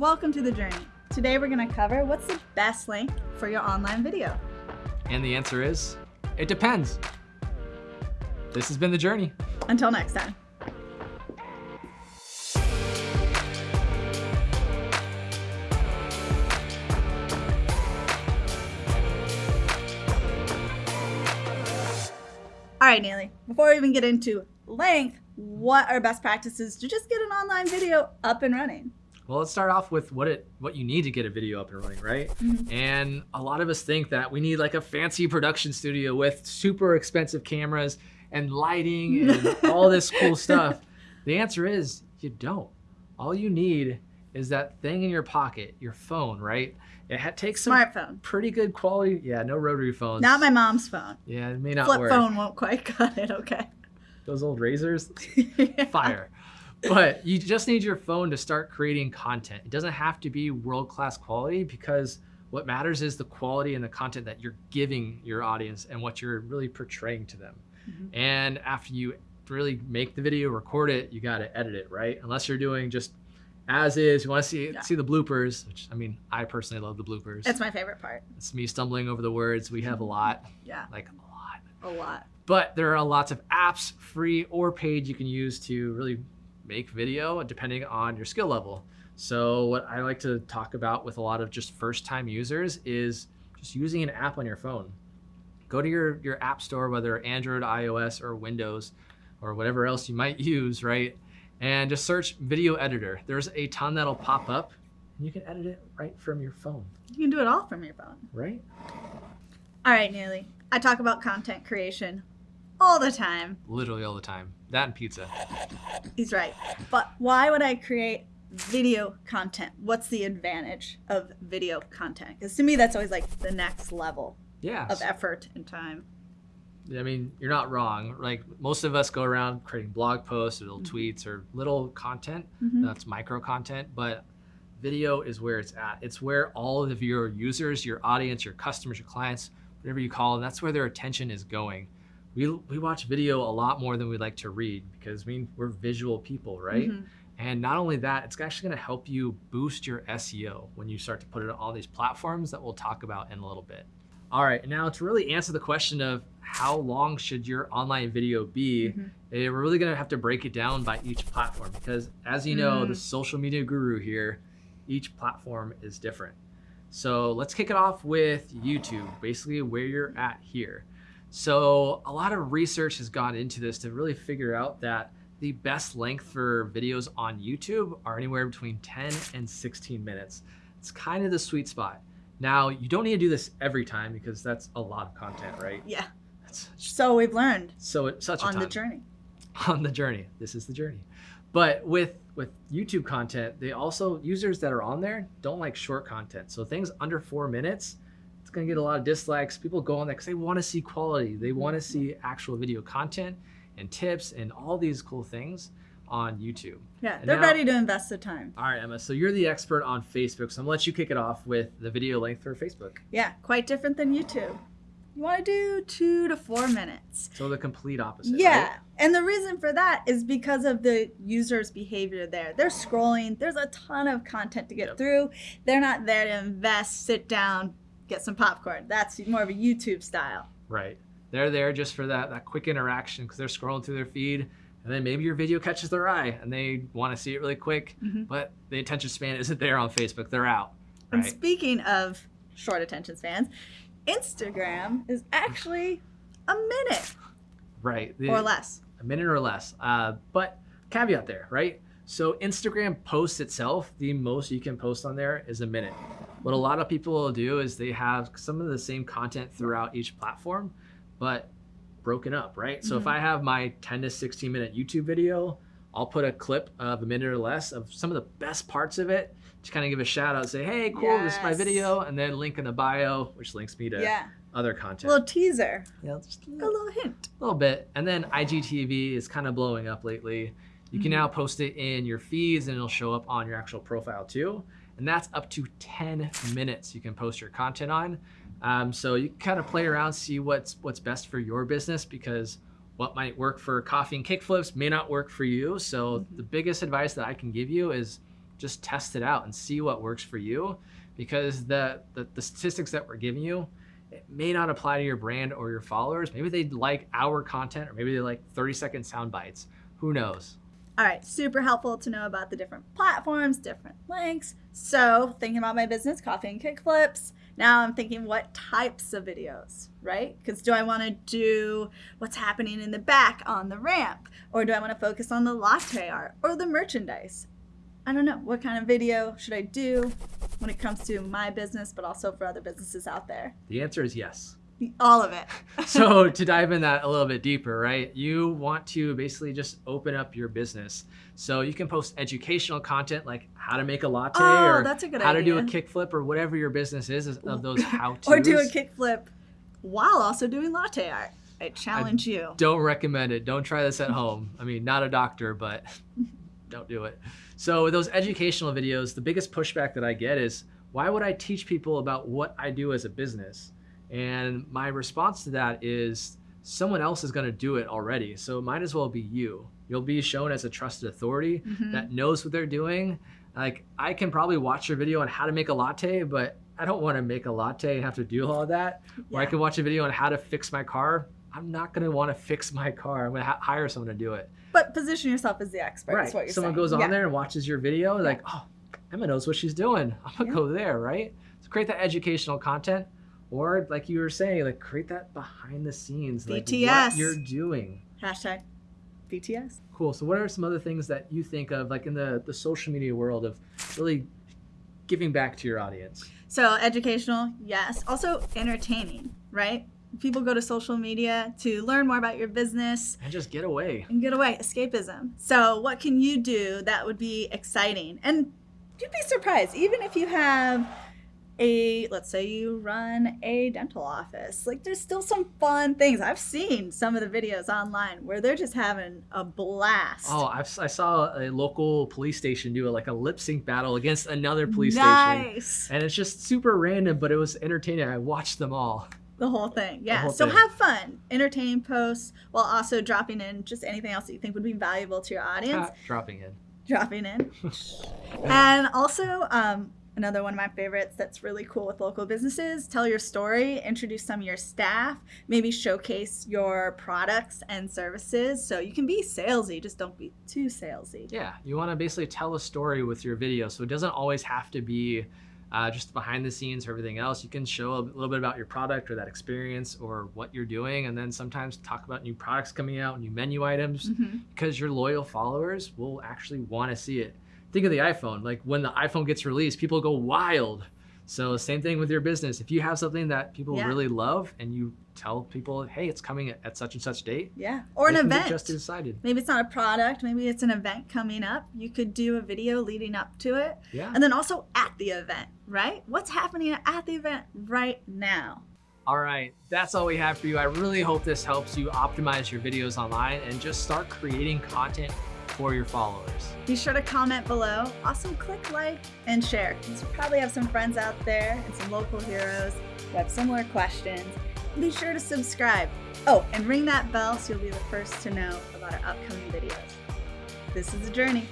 Welcome to The Journey. Today we're going to cover what's the best length for your online video. And the answer is, it depends. This has been The Journey. Until next time. All right, Neely, before we even get into length, what are best practices to just get an online video up and running? Well, let's start off with what it what you need to get a video up and running, right? Mm-hmm. And a lot of us think that we need like a fancy production studio with super expensive cameras and lighting and all this cool stuff. The answer is you don't. All you need is that thing in your pocket, your phone, right? It takes some smartphone, pretty good quality. Yeah, no rotary phones. Not my mom's phone. Yeah, it may not Flip work. phone won't quite cut it. Okay. Those old razors, yeah. fire. But you just need your phone to start creating content. It doesn't have to be world class quality because what matters is the quality and the content that you're giving your audience and what you're really portraying to them. Mm-hmm. And after you really make the video, record it, you got to edit it, right? Unless you're doing just as is. You want to see yeah. see the bloopers, which I mean, I personally love the bloopers. That's my favorite part. It's me stumbling over the words. We have a lot. Yeah. Like a lot. A lot. But there are lots of apps, free or paid, you can use to really make video depending on your skill level. So what I like to talk about with a lot of just first time users is just using an app on your phone. Go to your, your app store, whether Android, iOS, or Windows, or whatever else you might use, right? and just search video editor. There's a ton that'll pop up and you can edit it right from your phone. You can do it all from your phone. Right? All right, Neely. I talk about content creation all the time. Literally all the time. That and pizza. He's right. But why would I create video content? What's the advantage of video content? Because to me, that's always like the next level yeah. of effort and time. I mean, you're not wrong. Like most of us go around creating blog posts or little mm-hmm. tweets or little content. Mm-hmm. That's micro content, but video is where it's at. It's where all of your users, your audience, your customers, your clients, whatever you call them, that's where their attention is going. We, we watch video a lot more than we like to read because mean, we're visual people, right? Mm-hmm. And not only that, it's actually going to help you boost your SEO when you start to put it on all these platforms that we'll talk about in a little bit. All right, now to really answer the question of how long should your online video be, mm-hmm. Eh, we're really gonna have to break it down by each platform because as you know, mm. the social media guru here, each platform is different. So let's kick it off with YouTube, basically where you're at here. So a lot of research has gone into this to really figure out that the best length for videos on YouTube are anywhere between 10 and 16 minutes. It's kind of the sweet spot. Now, you don't need to do this every time because that's a lot of content, right? Yeah. That's so we've learned. So it's such a on the journey. On the journey. This is the journey. But with with YouTube content, they also users that are on there don't like short content. So things under 4 minutes, it's going to get a lot of dislikes. People go on there cuz they want to see quality. They want to mm-hmm. see actual video content and tips and all these cool things on YouTube. Yeah, and they're now, ready to invest the time. All right, Emma. So you're the expert on Facebook. So I'm gonna let you kick it off with the video length for Facebook. Yeah, quite different than YouTube. You want to do two to four minutes. So the complete opposite. Yeah. Right? And the reason for that is because of the user's behavior there. They're scrolling, there's a ton of content to get yep. through. They're not there to invest, sit down, get some popcorn. That's more of a YouTube style. Right. They're there just for that, that quick interaction because they're scrolling through their feed and then maybe your video catches their eye and they want to see it really quick, mm-hmm. but the attention span isn't there on Facebook. They're out. Right? And speaking of short attention spans, Instagram is actually a minute. Right. The, or less. A minute or less. Uh, but caveat there, right? So Instagram posts itself, the most you can post on there is a minute. What a lot of people will do is they have some of the same content throughout each platform, but broken up, right? So mm-hmm. if I have my 10 to 16 minute YouTube video, I'll put a clip of a minute or less of some of the best parts of it to kind of give a shout out, say, hey, cool, yes. this is my video, and then link in the bio, which links me to yeah. other content. A little teaser. Yeah, just a little, a little hint. A little bit. And then IGTV is kind of blowing up lately. You mm-hmm. can now post it in your feeds and it'll show up on your actual profile too. And that's up to 10 minutes you can post your content on. Um, so you can kind of play around, see what's what's best for your business because what might work for coffee and kickflips may not work for you. So mm-hmm. the biggest advice that I can give you is just test it out and see what works for you because the, the, the statistics that we're giving you, it may not apply to your brand or your followers. Maybe they like our content or maybe they like 30 second sound bites. Who knows? All right, super helpful to know about the different platforms, different links. So, thinking about my business, coffee and kickflips. Now I'm thinking what types of videos, right? Because do I want to do what's happening in the back on the ramp? Or do I want to focus on the latte art or the merchandise? I don't know. What kind of video should I do when it comes to my business, but also for other businesses out there? The answer is yes. All of it. so to dive in that a little bit deeper, right? You want to basically just open up your business. So you can post educational content like how to make a latte Oh, or that's a good how to do a kickflip or whatever your business is of those how to. or do a kickflip while also doing latte art. I challenge you. Don't recommend it. Don't try this at home. I mean, not a doctor, but don't do it. So with those educational videos, the biggest pushback that I get is, why would I teach people about what I do as a business? And my response to that is, someone else is going to do it already. So it might as well be you. You'll be shown as a trusted authority Mhm. that knows what they're doing. Like I can probably watch your video on how to make a latte, but I don't want to make a latte and have to do all that. Or I can watch a video on how to fix my car. I'm not going to want to fix my car. I'm going to hire someone to do it. But position yourself as the expert. You're Someone saying. goes on Yeah. there and watches your video, like, oh, Emma knows what she's doing. I'm gonna Yeah. go there, right? So create that educational content, or like you were saying, like create that behind the scenes, like BTS. what you're doing. Hashtag BTS. Cool. So what are some other things that you think of, like in the the social media world, of really giving back to your audience? So educational, yes. Also entertaining, right? People go to social media to learn more about your business And just get away. and get away, escapism. So what can you do that would be exciting? And you'd be surprised, even if you have a let's say you run a dental office like there's still some fun things i've seen some of the videos online where they're just having a blast Oh, I've, I saw a local police station do a, like a lip sync battle against another police station. nice And it's just super random, but it was entertaining. I watched them all. The whole thing, yeah. whole so thing. have fun, entertain posts while also dropping in just anything else that you think would be valuable to your audience. Ah, dropping in. dropping in, and also um, another one of my favorites that's really cool with local businesses: tell your story, introduce some of your staff, maybe showcase your products and services. So you can be salesy, just don't be too salesy. Yeah, you want to basically tell a story with your video, so it doesn't always have to be uh, just behind the scenes or everything else. You can show a little bit about your product or that experience or what you're doing, and then sometimes talk about new products coming out, new menu items, Mhm. because your loyal followers will actually want to see it. Think of the iPhone. Like when the iPhone gets released, people go wild. So same thing with your business. If you have something that people Yeah. really love and you tell people, hey, it's coming at, such and such date, Yeah, or an they can get event. just decided. Maybe it's not a product, maybe it's an event coming up. You could do a video leading up to it. Yeah. And then also at the event, right? What's happening at the event right now? All right, that's all we have for you. I really hope this helps you optimize your videos online and just start creating content for your followers. Be sure to comment below. Also, click like and share. You probably have some friends out there and some local heroes who have similar questions. Be sure to subscribe. Oh, and ring that bell so you'll be the first to know about our upcoming videos. This is a journey.